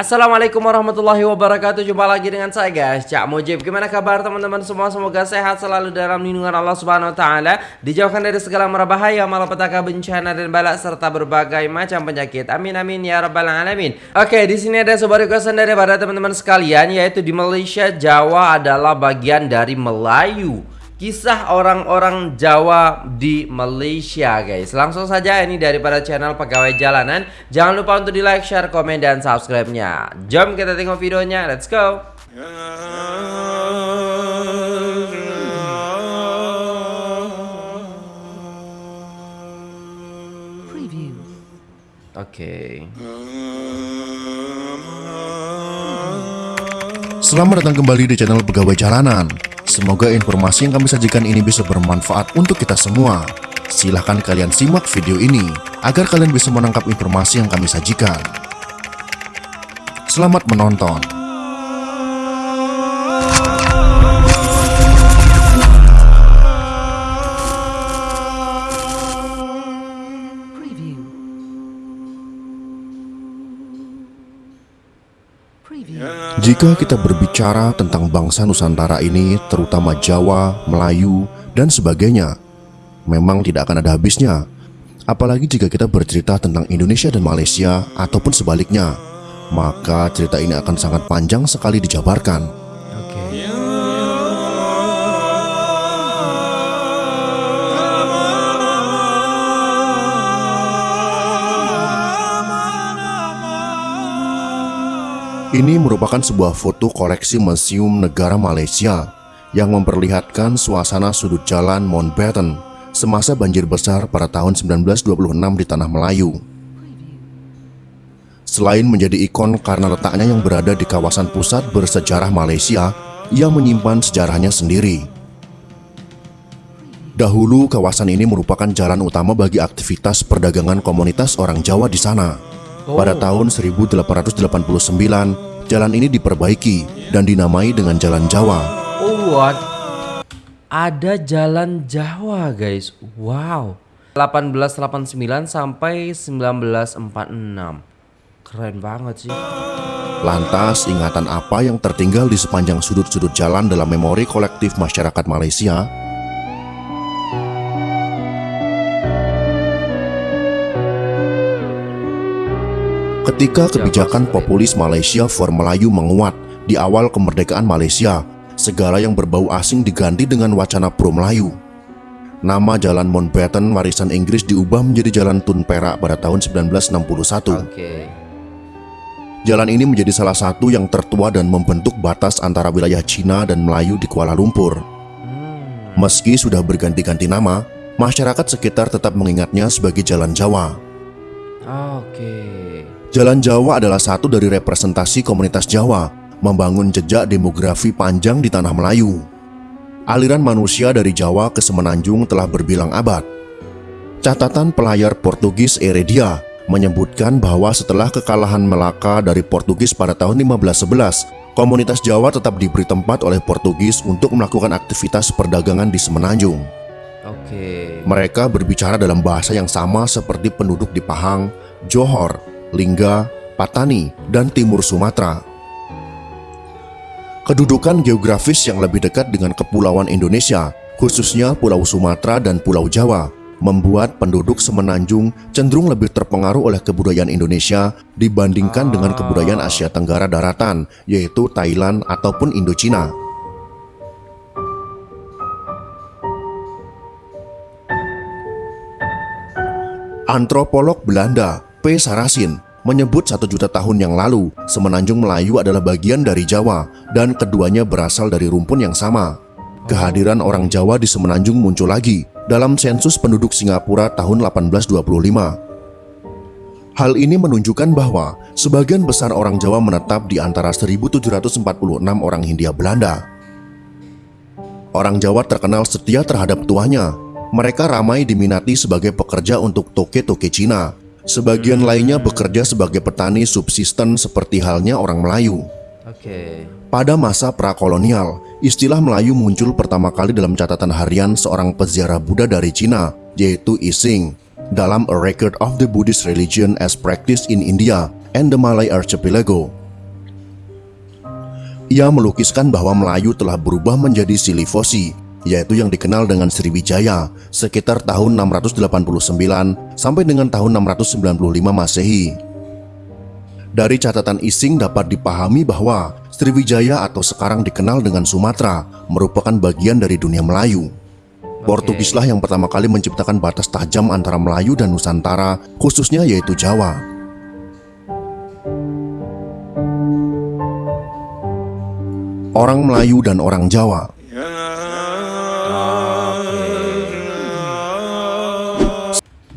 Assalamualaikum warahmatullahi wabarakatuh. Jumpa lagi dengan saya guys. Cak Mujib. Gimana kabar teman-teman semua? Semoga sehat selalu dalam lindungan Allah subhanahu wa ta'ala. Dijauhkan dari segala merbahaya Malapetaka bencana dan balak Serta berbagai macam penyakit. Amin amin ya rabbal alamin. Oke di sini ada sebuah requestan daripada teman-teman sekalian Yaitu di Malaysia Jawa adalah bagian dari Melayu Kisah orang-orang Jawa di Malaysia guys. Langsung saja ini daripada channel pegawai jalanan. Jangan lupa untuk di like, share, komen, dan subscribe-nya. Jom kita tengok videonya, let's go. Preview. Oke. Selamat datang kembali di channel Pegawai Jalanan. Semoga informasi yang kami sajikan ini bisa bermanfaat untuk kita semua. Silahkan kalian simak video ini agar kalian bisa menangkap informasi yang kami sajikan. Selamat menonton. Jika kita berbicara tentang bangsa Nusantara ini, terutama Jawa, Melayu, dan sebagainya, memang tidak akan ada habisnya. Apalagi jika kita bercerita tentang Indonesia dan Malaysia ataupun sebaliknya, maka cerita ini akan sangat panjang sekali dijabarkan. Ini merupakan sebuah foto koleksi Museum Negara Malaysia yang memperlihatkan suasana sudut jalan Mountbatten semasa banjir besar pada tahun 1926 di Tanah Melayu. Selain menjadi ikon karena letaknya yang berada di kawasan pusat bersejarah Malaysia, ia menyimpan sejarahnya sendiri. Dahulu kawasan ini merupakan jalan utama bagi aktivitas perdagangan komunitas orang Jawa di sana. Pada tahun 1889, jalan ini diperbaiki dan dinamai dengan Jalan Jawa. Oh what? Ada jalan Jawa guys Wow 1889 sampai 1946 Keren banget sih Lantas, ingatan apa yang tertinggal di sepanjang sudut-sudut jalan dalam memori kolektif masyarakat Malaysia? Ketika kebijakan populis Malaysia for Melayu menguat di awal kemerdekaan Malaysia, segala yang berbau asing diganti dengan wacana pro Melayu. Nama Jalan Mountbatten warisan Inggris diubah menjadi Jalan Tun Perak pada tahun 1961. Oke Jalan ini menjadi salah satu yang tertua dan membentuk batas antara wilayah Cina dan Melayu di Kuala Lumpur. Meski sudah berganti-ganti nama, masyarakat sekitar tetap mengingatnya sebagai Jalan Jawa. Oke Jalan Jawa adalah satu dari representasi komunitas Jawa, membangun jejak demografi panjang di tanah Melayu. Aliran manusia dari Jawa ke Semenanjung telah berbilang abad. Catatan pelayar Portugis Heredia menyebutkan bahwa setelah kekalahan Melaka dari Portugis pada tahun 1511, komunitas Jawa tetap diberi tempat oleh Portugis untuk melakukan aktivitas perdagangan di Semenanjung. Oke Mereka berbicara dalam bahasa yang sama seperti penduduk di Pahang, Johor, Lingga, Patani, dan Timur Sumatera. Kedudukan geografis yang lebih dekat dengan kepulauan Indonesia, khususnya Pulau Sumatera dan Pulau Jawa, membuat penduduk Semenanjung cenderung lebih terpengaruh oleh kebudayaan Indonesia dibandingkan dengan kebudayaan Asia Tenggara daratan, yaitu Thailand ataupun Indochina. Antropolog Belanda P. Sarasin menyebut satu juta tahun yang lalu Semenanjung Melayu adalah bagian dari Jawa dan keduanya berasal dari rumpun yang sama. Kehadiran orang Jawa di Semenanjung muncul lagi dalam sensus penduduk Singapura tahun 1825. Hal ini menunjukkan bahwa sebagian besar orang Jawa menetap di antara 1746 orang Hindia Belanda. Orang Jawa terkenal setia terhadap tuanya. Mereka ramai diminati sebagai pekerja untuk toke-toke Cina. Sebagian lainnya bekerja sebagai petani subsisten seperti halnya orang Melayu. Oke Pada masa prakolonial, istilah Melayu muncul pertama kali dalam catatan harian seorang peziarah Buddha dari Cina, yaitu Ising, dalam A Record of the Buddhist Religion as Practiced in India and the Malay Archipelago. Ia melukiskan bahwa Melayu telah berubah menjadi Silifosi, yaitu yang dikenal dengan Sriwijaya, sekitar tahun 689 sampai dengan tahun 695 Masehi. Dari catatan Ising dapat dipahami bahwa Sriwijaya atau sekarang dikenal dengan Sumatera merupakan bagian dari dunia Melayu. Portugislah yang pertama kali menciptakan batas tajam antara Melayu dan Nusantara, khususnya yaitu Jawa. Orang Melayu dan orang Jawa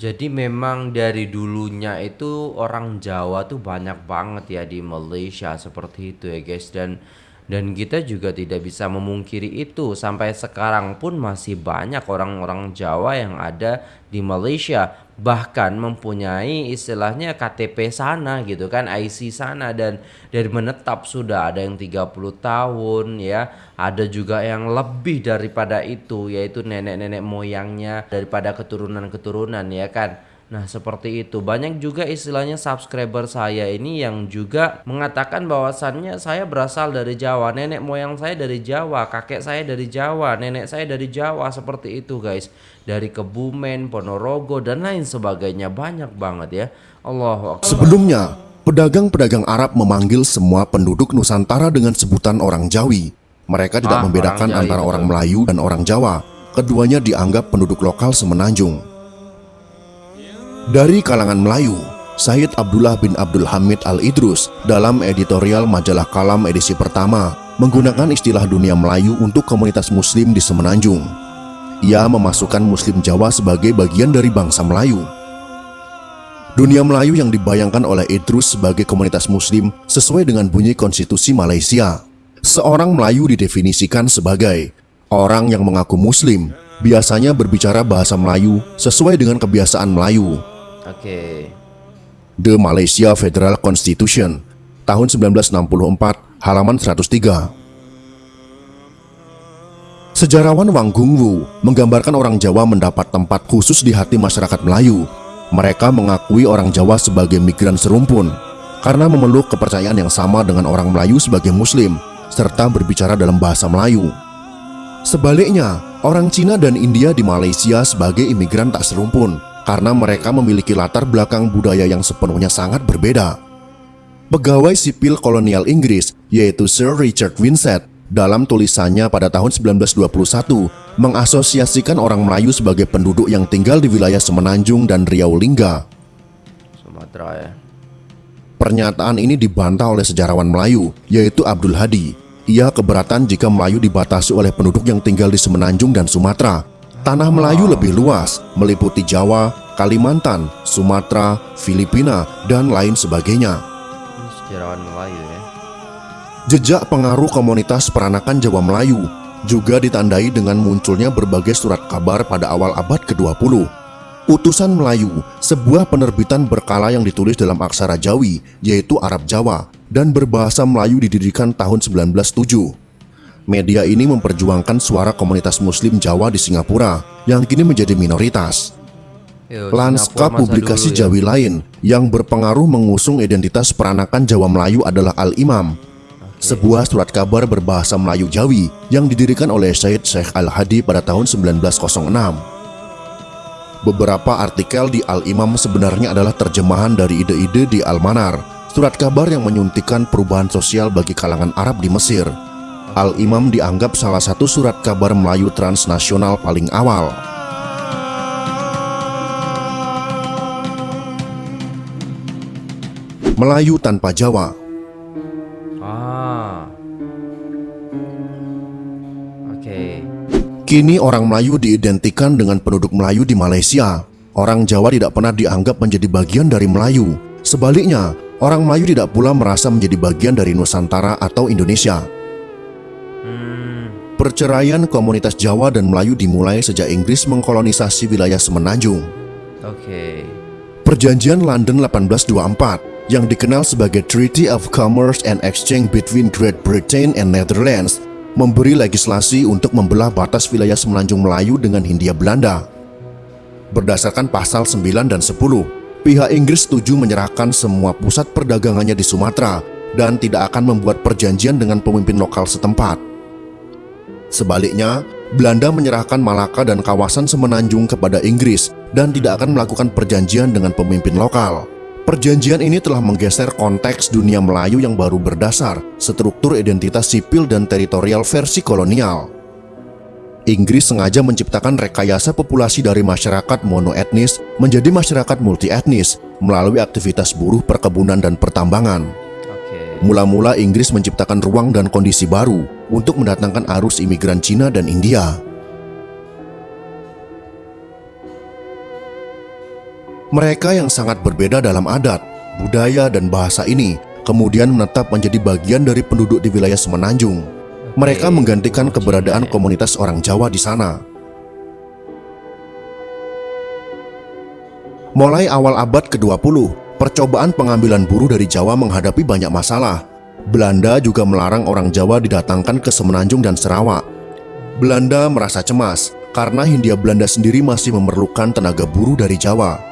Jadi memang dari dulunya itu orang Jawa tuh banyak banget ya di Malaysia seperti itu ya guys. Dan dan kita juga tidak bisa memungkiri itu. Sampai sekarang pun masih banyak orang-orang Jawa yang ada di Malaysia bahkan mempunyai istilahnya KTP sana gitu kan IC sana dan dari menetap sudah ada yang 30 tahun ya. Ada juga yang lebih daripada itu yaitu nenek-nenek moyangnya daripada keturunan-keturunan ya kan. Nah seperti itu. Banyak juga istilahnya subscriber saya ini yang juga mengatakan bahwasannya saya berasal dari Jawa Nenek moyang saya dari Jawa Kakek saya dari Jawa Nenek saya dari Jawa seperti itu guys Dari Kebumen, Ponorogo dan lain sebagainya banyak banget ya Allah Sebelumnya, pedagang-pedagang Arab memanggil semua penduduk Nusantara dengan sebutan orang Jawi. Mereka tidak Ah, membedakan orang Jawi, antara betul. orang Melayu dan orang Jawa. Keduanya dianggap penduduk lokal semenanjung. Dari kalangan Melayu, Said Abdullah bin Abdul Hamid Al-Idrus dalam editorial majalah Kalam edisi pertama menggunakan istilah dunia Melayu untuk komunitas muslim di Semenanjung. Ia memasukkan muslim Jawa sebagai bagian dari bangsa Melayu. Dunia Melayu yang dibayangkan oleh Idrus sebagai komunitas muslim sesuai dengan bunyi konstitusi Malaysia. Seorang Melayu didefinisikan sebagai orang yang mengaku muslim, biasanya berbicara bahasa Melayu sesuai dengan kebiasaan Melayu. Oke The Malaysia Federal Constitution tahun 1964 halaman 103 Sejarawan Wang Gungwu menggambarkan orang Jawa mendapat tempat khusus di hati masyarakat Melayu. Mereka mengakui orang Jawa sebagai migran serumpun karena memeluk kepercayaan yang sama dengan orang Melayu sebagai Muslim serta berbicara dalam bahasa Melayu. Sebaliknya, orang Cina dan India di Malaysia sebagai imigran tak serumpun karena mereka memiliki latar belakang budaya yang sepenuhnya sangat berbeda. Pegawai sipil kolonial Inggris, yaitu Sir Richard Winsett, dalam tulisannya pada tahun 1921 mengasosiasikan orang Melayu sebagai penduduk yang tinggal di wilayah Semenanjung dan Riau Lingga. Sumatera ya Pernyataan ini dibantah oleh sejarawan Melayu, yaitu Abdul Hadi. Ia keberatan jika Melayu dibatasi oleh penduduk yang tinggal di Semenanjung dan Sumatera. Tanah Melayu lebih luas, meliputi Jawa, Kalimantan, Sumatera, Filipina, dan lain sebagainya. Sejarawan Melayu ya Jejak pengaruh komunitas peranakan Jawa Melayu juga ditandai dengan munculnya berbagai surat kabar pada awal abad ke-20. Utusan Melayu, sebuah penerbitan berkala yang ditulis dalam aksara Jawi, yaitu Arab Jawa, dan berbahasa Melayu didirikan tahun 1907. Media ini memperjuangkan suara komunitas muslim Jawa di Singapura, yang kini menjadi minoritas. Lanskap publikasi dulu ya. Jawi lain yang berpengaruh mengusung identitas peranakan Jawa Melayu adalah Al-Imam, sebuah surat kabar berbahasa Melayu Jawi yang didirikan oleh Syed Syekh Al-Hadi pada tahun 1906. Beberapa artikel di Al-Imam sebenarnya adalah terjemahan dari ide-ide di Al-Manar, surat kabar yang menyuntikkan perubahan sosial bagi kalangan Arab di Mesir. Al-Imam dianggap salah satu surat kabar Melayu transnasional paling awal. Melayu tanpa Jawa Kini orang Melayu diidentikan dengan penduduk Melayu di Malaysia. Orang Jawa tidak pernah dianggap menjadi bagian dari Melayu. Sebaliknya, orang Melayu tidak pula merasa menjadi bagian dari Nusantara atau Indonesia. Perceraian komunitas Jawa dan Melayu dimulai sejak Inggris mengkolonisasi wilayah Semenanjung. Oke Perjanjian London 1824 yang dikenal sebagai Treaty of Commerce and Exchange between Great Britain and Netherlands memberi legislasi untuk membelah batas wilayah Semenanjung Melayu dengan Hindia Belanda. Berdasarkan pasal 9 dan 10, pihak Inggris setuju menyerahkan semua pusat perdagangannya di Sumatera dan tidak akan membuat perjanjian dengan pemimpin lokal setempat. Sebaliknya, Belanda menyerahkan Malaka dan kawasan semenanjung kepada Inggris dan tidak akan melakukan perjanjian dengan pemimpin lokal. Perjanjian ini telah menggeser konteks dunia Melayu yang baru berdasar struktur identitas sipil dan teritorial versi kolonial. Inggris sengaja menciptakan rekayasa populasi dari masyarakat monoetnis menjadi masyarakat multietnis melalui aktivitas buruh perkebunan dan pertambangan. Mula-mula Inggris menciptakan ruang dan kondisi baru untuk mendatangkan arus imigran Cina dan India. Mereka yang sangat berbeda dalam adat, budaya, dan bahasa ini kemudian menetap menjadi bagian dari penduduk di wilayah Semenanjung. Mereka menggantikan keberadaan komunitas orang Jawa di sana. Mulai awal abad ke-20, percobaan pengambilan buruh dari Jawa menghadapi banyak masalah. Belanda juga melarang orang Jawa didatangkan ke Semenanjung dan Sarawak. Belanda merasa cemas karena Hindia Belanda sendiri masih memerlukan tenaga buruh dari Jawa.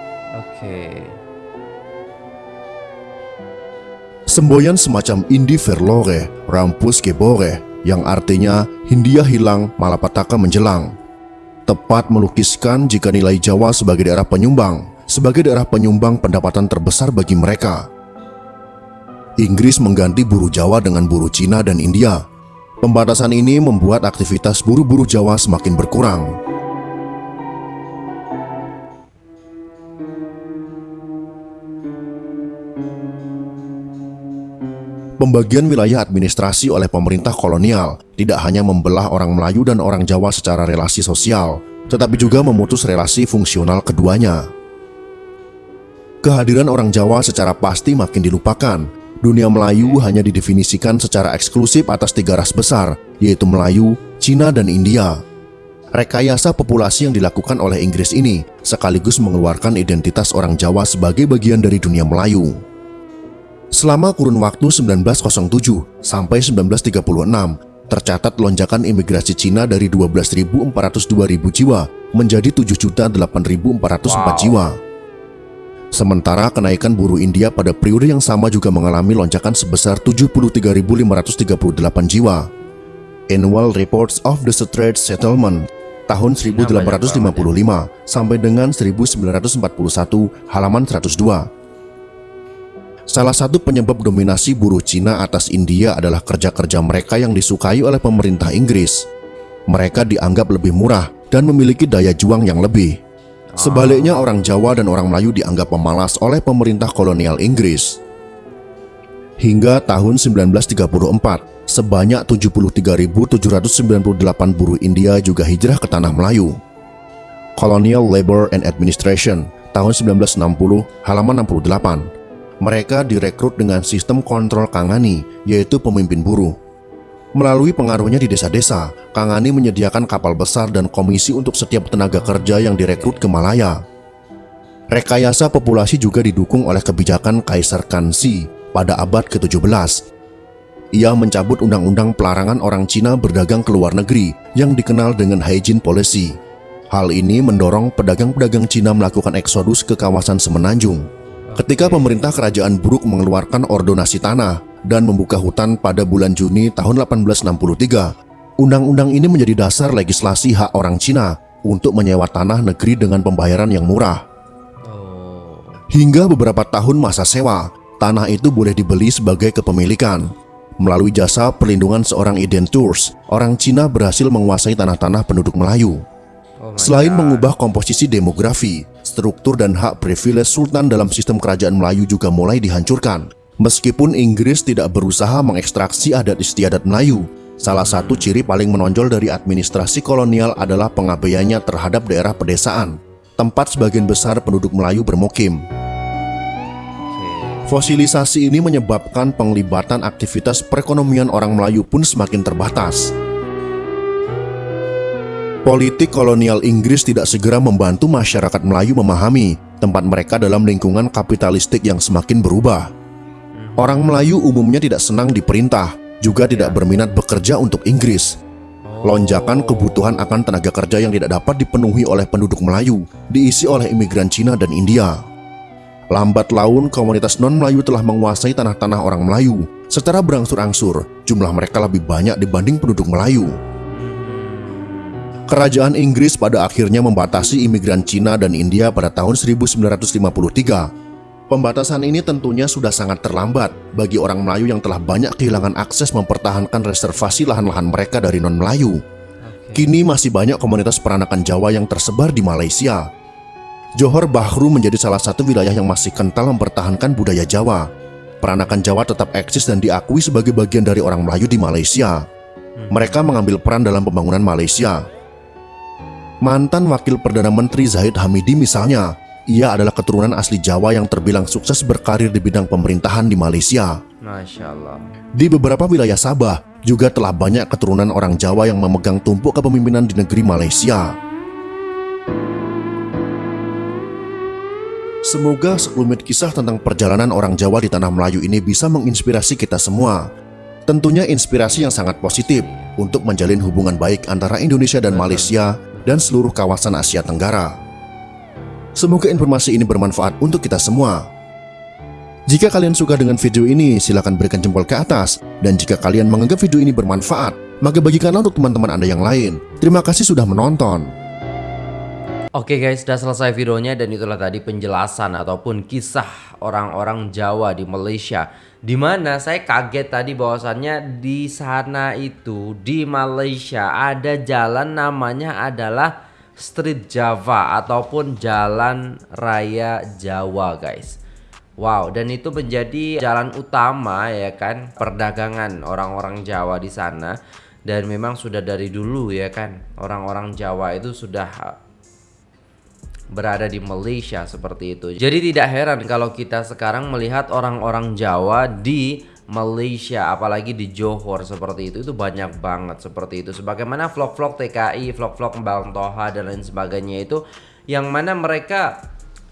Semboyan semacam Indi Verlore, Rampus Gebore, yang artinya Hindia hilang, Malapataka menjelang. Tepat melukiskan jika nilai Jawa sebagai daerah penyumbang, sebagai daerah penyumbang pendapatan terbesar bagi mereka. Inggris mengganti buruh Jawa dengan buruh Cina dan India. Pembatasan ini membuat aktivitas buruh-buruh Jawa semakin berkurang. Pembagian wilayah administrasi oleh pemerintah kolonial tidak hanya membelah orang Melayu dan orang Jawa secara relasi sosial, tetapi juga memutus relasi fungsional keduanya. Kehadiran orang Jawa secara pasti makin dilupakan. Dunia Melayu hanya didefinisikan secara eksklusif atas tiga ras besar, yaitu Melayu, Cina, dan India. Rekayasa populasi yang dilakukan oleh Inggris ini sekaligus mengeluarkan identitas orang Jawa sebagai bagian dari dunia Melayu. Selama kurun waktu 1907 sampai 1936, tercatat lonjakan imigrasi Cina dari 12.402.000 jiwa menjadi 7.008.404 Wow. jiwa. Sementara kenaikan buruh India pada periode yang sama juga mengalami lonjakan sebesar 73.538 jiwa. Annual Reports of the Straits Settlement tahun 1855 sampai dengan 1941 halaman 102. Salah satu penyebab dominasi buruh Cina atas India adalah kerja-kerja mereka yang disukai oleh pemerintah Inggris. Mereka dianggap lebih murah dan memiliki daya juang yang lebih. Sebaliknya orang Jawa dan orang Melayu dianggap pemalas oleh pemerintah kolonial Inggris. Hingga tahun 1934, sebanyak 73.798 buruh India juga hijrah ke tanah Melayu. Colonial Labor and Administration tahun 1960 halaman 68. Mereka direkrut dengan sistem kontrol Kangani, yaitu pemimpin buruh. Melalui pengaruhnya di desa-desa, Kangani menyediakan kapal besar dan komisi untuk setiap tenaga kerja yang direkrut ke Malaya. Rekayasa populasi juga didukung oleh kebijakan Kaisar Kansi pada abad ke-17. Ia mencabut undang-undang pelarangan orang Cina berdagang ke luar negeri yang dikenal dengan hygiene policy. Hal ini mendorong pedagang-pedagang Cina melakukan eksodus ke kawasan Semenanjung. Ketika pemerintah kerajaan Brooke mengeluarkan ordonasi tanah dan membuka hutan pada bulan Juni tahun 1863, undang-undang ini menjadi dasar legislasi hak orang Cina untuk menyewa tanah negeri dengan pembayaran yang murah. Hingga beberapa tahun masa sewa, tanah itu boleh dibeli sebagai kepemilikan. Melalui jasa perlindungan seorang identurs, orang Cina berhasil menguasai tanah-tanah penduduk Melayu. Oh Selain mengubah komposisi demografi, struktur dan hak privilege sultan dalam sistem kerajaan Melayu juga mulai dihancurkan. Meskipun Inggris tidak berusaha mengekstraksi adat istiadat Melayu, salah satu ciri paling menonjol dari administrasi kolonial adalah pengabaiannya terhadap daerah pedesaan, tempat sebagian besar penduduk Melayu bermukim. Fosilisasi ini menyebabkan penglibatan aktivitas perekonomian orang Melayu pun semakin terbatas. Politik kolonial Inggris tidak segera membantu masyarakat Melayu memahami tempat mereka dalam lingkungan kapitalistik yang semakin berubah. Orang Melayu umumnya tidak senang diperintah, juga tidak berminat bekerja untuk Inggris. Lonjakan kebutuhan akan tenaga kerja yang tidak dapat dipenuhi oleh penduduk Melayu diisi oleh imigran Cina dan India. Lambat laun, komunitas non-Melayu telah menguasai tanah-tanah orang Melayu Secara berangsur-angsur, jumlah mereka lebih banyak dibanding penduduk Melayu. Kerajaan Inggris pada akhirnya membatasi imigran Cina dan India pada tahun 1953. Pembatasan ini tentunya sudah sangat terlambat bagi orang Melayu yang telah banyak kehilangan akses mempertahankan reservasi lahan-lahan mereka dari non-Melayu. Kini masih banyak komunitas peranakan Jawa yang tersebar di Malaysia. Johor Bahru menjadi salah satu wilayah yang masih kental mempertahankan budaya Jawa. Peranakan Jawa tetap eksis dan diakui sebagai bagian dari orang Melayu di Malaysia. Mereka mengambil peran dalam pembangunan Malaysia. Mantan Wakil Perdana Menteri Zahid Hamidi misalnya, ia adalah keturunan asli Jawa yang terbilang sukses berkarir di bidang pemerintahan di Malaysia. Masya Allah. Di beberapa wilayah Sabah, juga telah banyak keturunan orang Jawa yang memegang tumpuk kepemimpinan di negeri Malaysia. Semoga sekelumit kisah tentang perjalanan orang Jawa di tanah Melayu ini bisa menginspirasi kita semua. Tentunya inspirasi yang sangat positif untuk menjalin hubungan baik antara Indonesia dan Malaysia dan seluruh kawasan Asia Tenggara. Semoga informasi ini bermanfaat untuk kita semua. Jika kalian suka dengan video ini, silahkan berikan jempol ke atas. Dan jika kalian menganggap video ini bermanfaat, maka bagikanlah untuk teman-teman Anda yang lain. Terima kasih sudah menonton. Oke guys, sudah selesai videonya dan itulah tadi penjelasan ataupun kisah orang-orang Jawa di Malaysia. Di mana saya kaget tadi bahwasannya di sana itu di Malaysia ada jalan namanya adalah Street Java ataupun Jalan Raya Jawa guys. Wow, dan itu menjadi jalan utama ya kan perdagangan orang-orang Jawa di sana dan memang sudah dari dulu ya kan orang-orang Jawa itu sudah berada di Malaysia seperti itu. Jadi tidak heran kalau kita sekarang melihat orang-orang Jawa di Malaysia apalagi di Johor seperti itu itu banyak banget seperti itu sebagaimana vlog-vlog TKI, vlog-vlog Bang Toha dan lain sebagainya itu yang mana mereka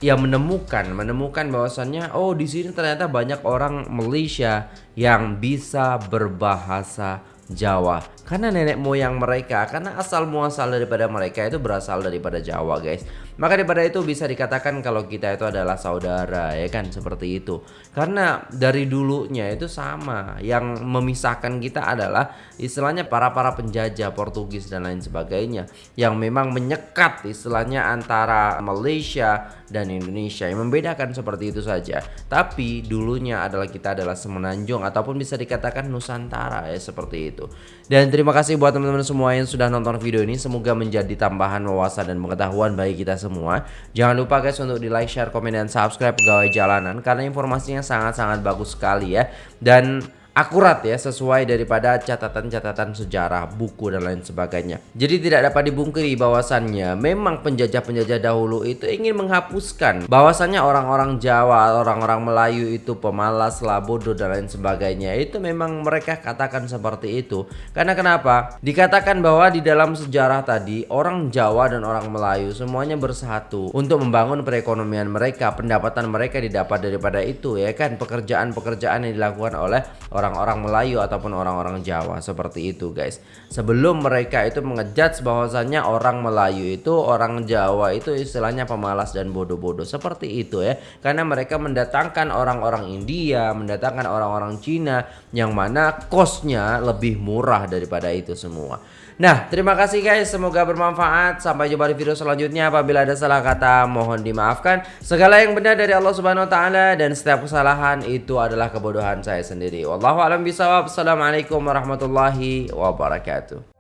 ya menemukan menemukan bahwasannya oh di sini ternyata banyak orang Malaysia yang bisa berbahasa Jawa karena nenek moyang mereka karena asal muasal daripada mereka itu berasal daripada Jawa guys. Maka daripada itu bisa dikatakan kalau kita itu adalah saudara ya kan? Seperti itu. Karena dari dulunya itu sama. Yang memisahkan kita adalah istilahnya para para penjajah Portugis dan lain sebagainya. Yang memang menyekat istilahnya antara Malaysia dan Indonesia. Yang membedakan seperti itu saja. Tapi dulunya adalah kita adalah semenanjung ataupun bisa dikatakan Nusantara ya seperti itu. Dan terima kasih buat teman-teman semua yang sudah nonton video ini. Semoga menjadi tambahan wawasan dan pengetahuan bagi kita semua. Jangan lupa guys untuk di like, share, komen, dan subscribe pegawai jalanan. Karena informasinya sangat-sangat bagus sekali ya. Dan akurat ya sesuai daripada catatan-catatan sejarah, buku dan lain sebagainya. Jadi tidak dapat dibungkiri bahwasannya memang penjajah-penjajah dahulu itu ingin menghapuskan bahwasannya orang-orang Jawa, orang-orang Melayu itu pemalas, labodo dan lain sebagainya. Itu memang mereka katakan seperti itu. Karena kenapa? Dikatakan bahwa di dalam sejarah tadi orang Jawa dan orang Melayu semuanya bersatu untuk membangun perekonomian mereka, pendapatan mereka didapat daripada itu ya kan pekerjaan-pekerjaan yang dilakukan oleh orang orang-orang Melayu ataupun orang-orang Jawa seperti itu guys sebelum mereka itu mengejudge bahwasannya orang Melayu itu orang Jawa itu istilahnya pemalas dan bodoh-bodoh seperti itu ya karena mereka mendatangkan orang-orang India mendatangkan orang-orang Cina yang mana kosnya lebih murah daripada itu semua Nah, terima kasih guys. Semoga bermanfaat. Sampai jumpa di video selanjutnya. Apabila ada salah kata, mohon dimaafkan. Segala yang benar dari Allah Subhanahu wa taala dan setiap kesalahan itu adalah kebodohan saya sendiri. Wallahu a'lam bishawab. Assalamualaikum warahmatullahi wabarakatuh.